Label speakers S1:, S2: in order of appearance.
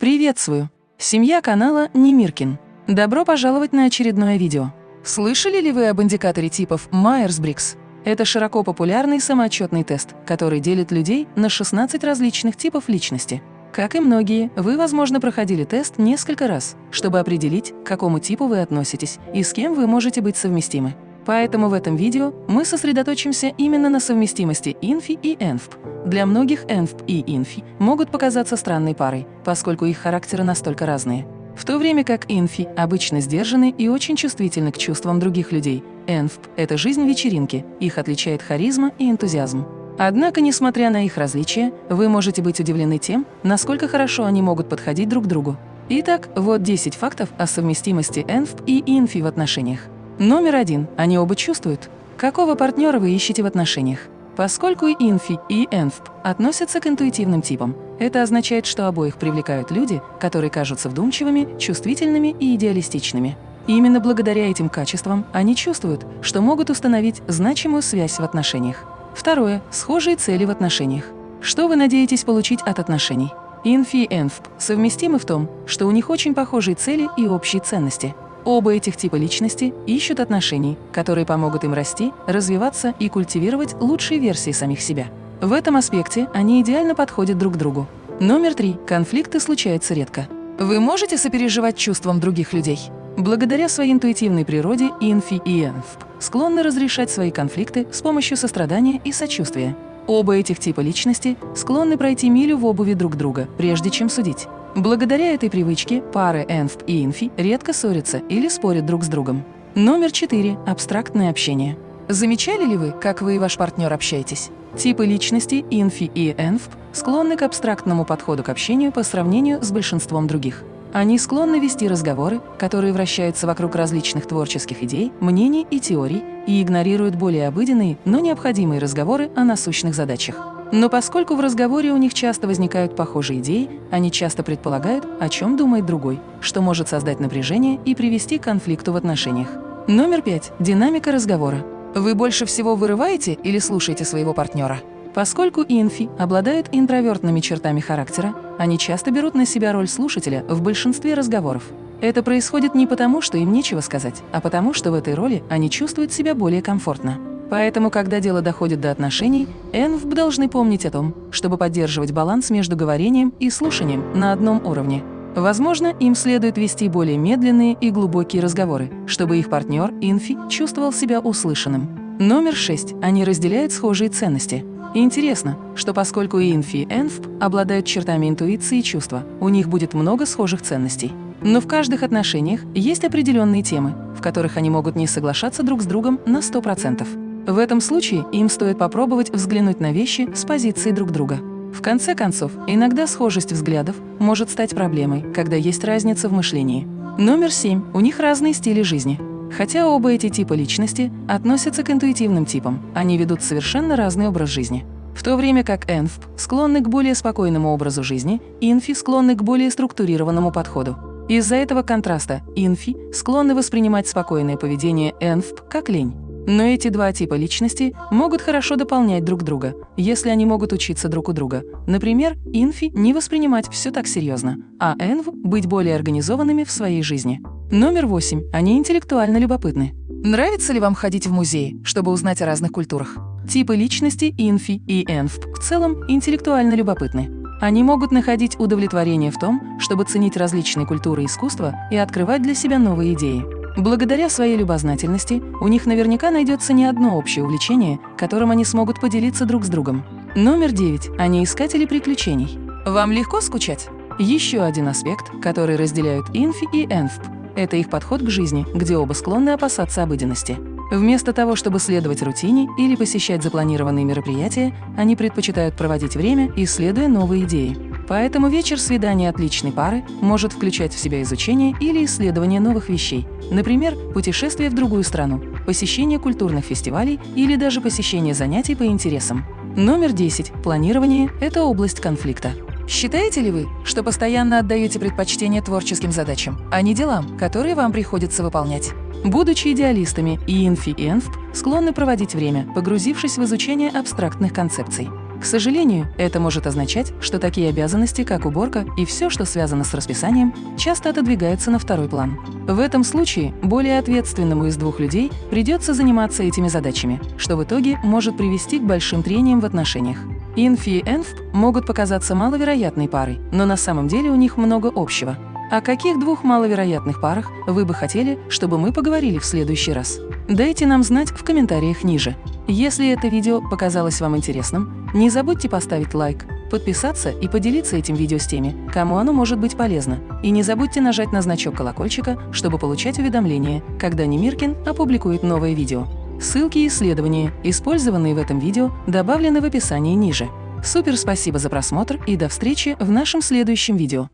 S1: Приветствую! Семья канала Немиркин. Добро пожаловать на очередное видео. Слышали ли вы об индикаторе типов Майерс-Брикс? Это широко популярный самоотчетный тест, который делит людей на 16 различных типов личности. Как и многие, вы, возможно, проходили тест несколько раз, чтобы определить, к какому типу вы относитесь и с кем вы можете быть совместимы. Поэтому в этом видео мы сосредоточимся именно на совместимости INFJ и ENFP. Для многих ENFP и INFJ могут показаться странной парой, поскольку их характеры настолько разные. В то время как INFJ обычно сдержаны и очень чувствительны к чувствам других людей, ENFP – это жизнь вечеринки, их отличает харизма и энтузиазм. Однако, несмотря на их различия, вы можете быть удивлены тем, насколько хорошо они могут подходить друг другу. Итак, вот 10 фактов о совместимости ENFP и INFJ в отношениях. Номер один. Они оба чувствуют. Какого партнера вы ищете в отношениях? Поскольку инфи, и энфп относятся к интуитивным типам, это означает, что обоих привлекают люди, которые кажутся вдумчивыми, чувствительными и идеалистичными. Именно благодаря этим качествам они чувствуют, что могут установить значимую связь в отношениях. Второе. Схожие цели в отношениях. Что вы надеетесь получить от отношений? Инфи и энфп совместимы в том, что у них очень похожие цели и общие ценности – Оба этих типа личности ищут отношений, которые помогут им расти, развиваться и культивировать лучшие версии самих себя. В этом аспекте они идеально подходят друг другу. Номер три. Конфликты случаются редко. Вы можете сопереживать чувствам других людей? Благодаря своей интуитивной природе инфи и энфп склонны разрешать свои конфликты с помощью сострадания и сочувствия. Оба этих типа личности склонны пройти милю в обуви друг друга, прежде чем судить. Благодаря этой привычке пары энфп и инфи редко ссорятся или спорят друг с другом. Номер четыре. Абстрактное общение. Замечали ли вы, как вы и ваш партнер общаетесь? Типы личности инфи и энфп склонны к абстрактному подходу к общению по сравнению с большинством других. Они склонны вести разговоры, которые вращаются вокруг различных творческих идей, мнений и теорий и игнорируют более обыденные, но необходимые разговоры о насущных задачах. Но поскольку в разговоре у них часто возникают похожие идеи, они часто предполагают, о чем думает другой, что может создать напряжение и привести к конфликту в отношениях. Номер пять. Динамика разговора. Вы больше всего вырываете или слушаете своего партнера? Поскольку инфи обладают интровертными чертами характера, они часто берут на себя роль слушателя в большинстве разговоров. Это происходит не потому, что им нечего сказать, а потому, что в этой роли они чувствуют себя более комфортно. Поэтому, когда дело доходит до отношений, ЭНВ должны помнить о том, чтобы поддерживать баланс между говорением и слушанием на одном уровне. Возможно, им следует вести более медленные и глубокие разговоры, чтобы их партнер, инфи, чувствовал себя услышанным. Номер шесть. Они разделяют схожие ценности. интересно, что поскольку инфи и энфп обладают чертами интуиции и чувства, у них будет много схожих ценностей. Но в каждых отношениях есть определенные темы, в которых они могут не соглашаться друг с другом на 100%. В этом случае им стоит попробовать взглянуть на вещи с позиции друг друга. В конце концов, иногда схожесть взглядов может стать проблемой, когда есть разница в мышлении. Номер семь. У них разные стили жизни. Хотя оба эти типа личности относятся к интуитивным типам, они ведут совершенно разный образ жизни. В то время как энфп склонны к более спокойному образу жизни, инфи склонны к более структурированному подходу. Из-за этого контраста инфи склонны воспринимать спокойное поведение энфп как лень. Но эти два типа личности могут хорошо дополнять друг друга, если они могут учиться друг у друга. Например, инфи не воспринимать все так серьезно, а энв быть более организованными в своей жизни. Номер восемь. Они интеллектуально любопытны. Нравится ли вам ходить в музеи, чтобы узнать о разных культурах? Типы личности инфи и энф в целом интеллектуально любопытны. Они могут находить удовлетворение в том, чтобы ценить различные культуры и искусства и открывать для себя новые идеи. Благодаря своей любознательности у них наверняка найдется не одно общее увлечение, которым они смогут поделиться друг с другом. Номер девять. Они искатели приключений. Вам легко скучать? Еще один аспект, который разделяют инфи и энфп – это их подход к жизни, где оба склонны опасаться обыденности. Вместо того, чтобы следовать рутине или посещать запланированные мероприятия, они предпочитают проводить время, исследуя новые идеи. Поэтому вечер свидания отличной пары может включать в себя изучение или исследование новых вещей, например, путешествие в другую страну, посещение культурных фестивалей или даже посещение занятий по интересам. Номер 10. Планирование – это область конфликта. Считаете ли вы, что постоянно отдаете предпочтение творческим задачам, а не делам, которые вам приходится выполнять? Будучи идеалистами, и инфи и энфп склонны проводить время, погрузившись в изучение абстрактных концепций. К сожалению, это может означать, что такие обязанности, как уборка и все, что связано с расписанием, часто отодвигаются на второй план. В этом случае более ответственному из двух людей придется заниматься этими задачами, что в итоге может привести к большим трениям в отношениях. Инфи и Энф могут показаться маловероятной парой, но на самом деле у них много общего. О каких двух маловероятных парах вы бы хотели, чтобы мы поговорили в следующий раз? Дайте нам знать в комментариях ниже. Если это видео показалось вам интересным, не забудьте поставить лайк, подписаться и поделиться этим видео с теми, кому оно может быть полезно. И не забудьте нажать на значок колокольчика, чтобы получать уведомления, когда Немиркин опубликует новое видео. Ссылки и исследования, использованные в этом видео, добавлены в описании ниже. Супер спасибо за просмотр и до встречи в нашем следующем видео.